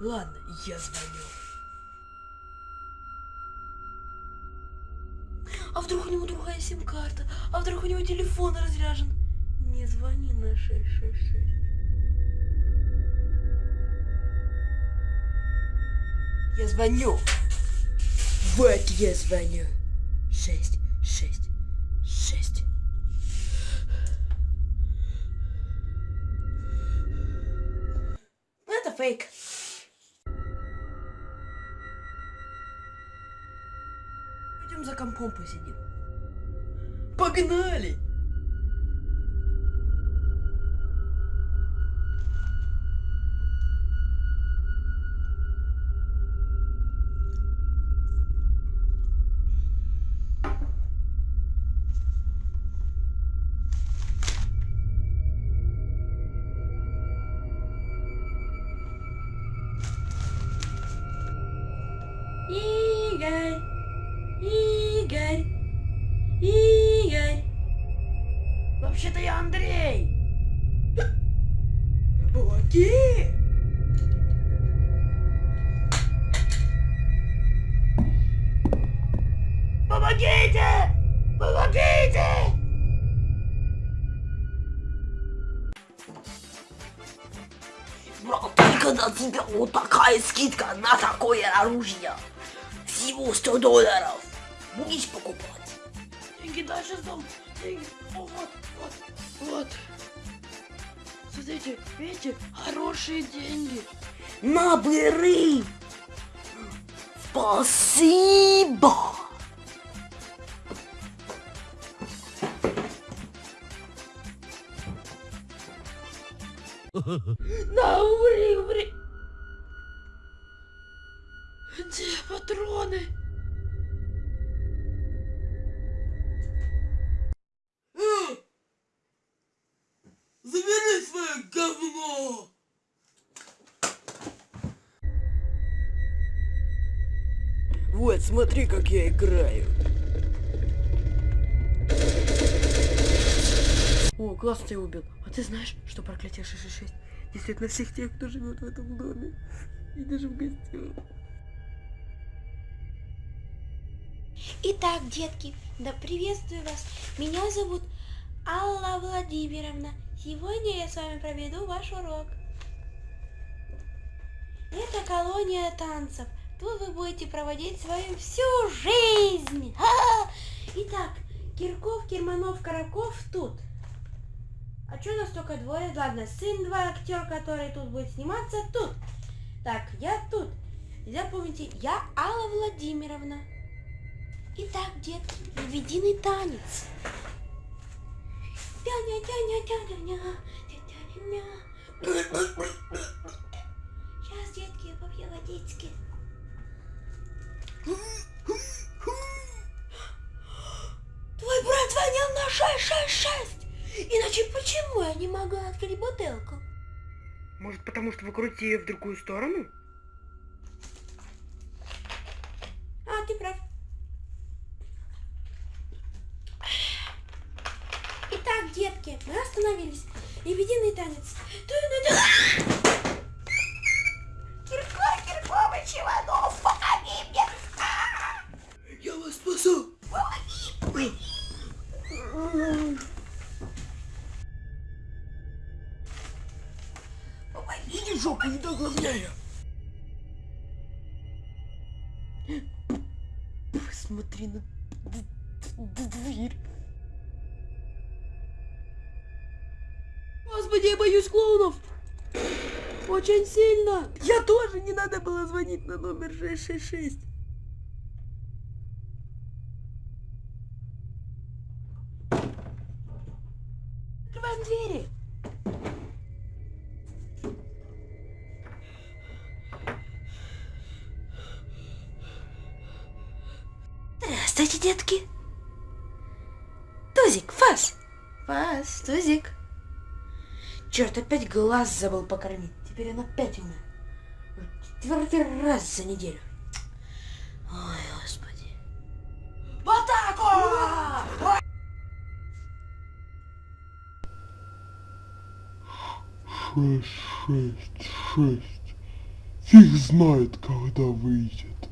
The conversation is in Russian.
Ладно, я звоню. А вдруг у него другая сим-карта? А вдруг у него телефон разряжен? Не звони на 666. Я звоню. Вот я звоню. Шесть, шесть, шесть. Ну, Это фейк. За компом посидим. Погнали! Игорь! Игорь! Вообще-то я Андрей! Помоги! Помогите! Помогите! Брат, только на тебя вот такая скидка на такое оружие. Всего 100 долларов. Будешь покупать? Деньги дальше сдам. Деньги. О, вот, вот, вот. Смотрите, видите, хорошие деньги. Набери. Спасибо. На, умри, умри. Где патроны? Вот, смотри, как я играю. О, класс ты убил. А ты знаешь, что проклятие 666 действует на всех тех, кто живет в этом доме? И даже в гостях. Итак, детки, да приветствую вас. Меня зовут Алла Владимировна. Сегодня я с вами проведу ваш урок. Это колония танцев. Тут вы будете проводить свою всю жизнь. Ха-ха! Итак, Кирков, Кирманов, Караков тут. А что нас только двое? Ладно, сын два актер, который тут будет сниматься, тут. Так, я тут. Запомните, я Алла Владимировна. Итак, детки, лебединый танец. Сейчас, детки, я попью водички. Твой брат звонил на 666. Иначе почему я не могу открыть бутылку? Может, потому что вы крутите ее в другую сторону? А, ты прав. Итак, детки, мы остановились. Лебединый танец. Киркор, Киркович, Иванов, помоги мне. Я вас спасу! Помогите, жопу не доглавляю! Посмотри на дверь. Я боюсь клоунов! Очень сильно! Я тоже не надо было звонить на номер 666. Открываем двери. Здравствуйте, детки. Тузик, Фас. Фас, Тузик. Черт, опять глаз забыл покормить. Теперь он опять умер. Четвертый раз за неделю. Ой, господи. В атаку! шесть, шесть, шесть. Фиг знает, когда выйдет.